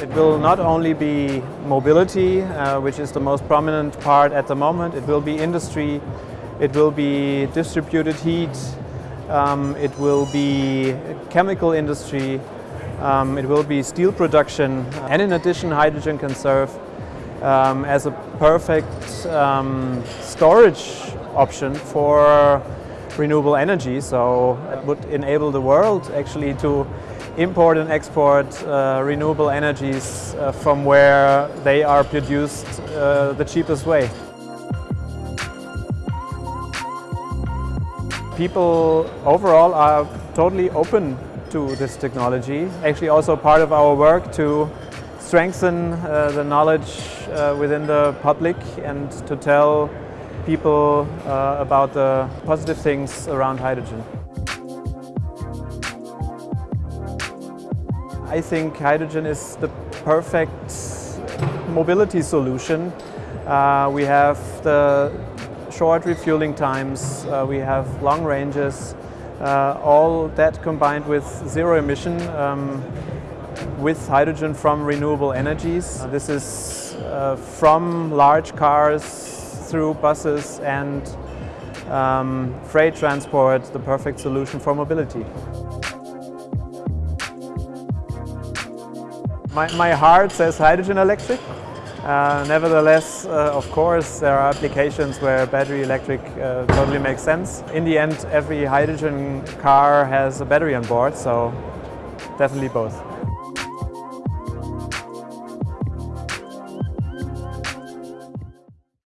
It will not only be mobility, uh, which is the most prominent part at the moment, it will be industry, it will be distributed heat, um, it will be chemical industry, um, it will be steel production, and in addition hydrogen can serve um, as a perfect um, storage option for renewable energy. So it would enable the world actually to import and export uh, renewable energies uh, from where they are produced uh, the cheapest way. People overall are totally open to this technology. Actually also part of our work to strengthen uh, the knowledge uh, within the public and to tell people uh, about the positive things around hydrogen. I think hydrogen is the perfect mobility solution. Uh, we have the short refueling times, uh, we have long ranges, uh, all that combined with zero emission um, with hydrogen from renewable energies. This is uh, from large cars through buses and um, freight transport, the perfect solution for mobility. My, my heart says hydrogen electric. Uh, nevertheless, uh, of course, there are applications where battery electric uh, totally makes sense. In the end, every hydrogen car has a battery on board, so definitely both.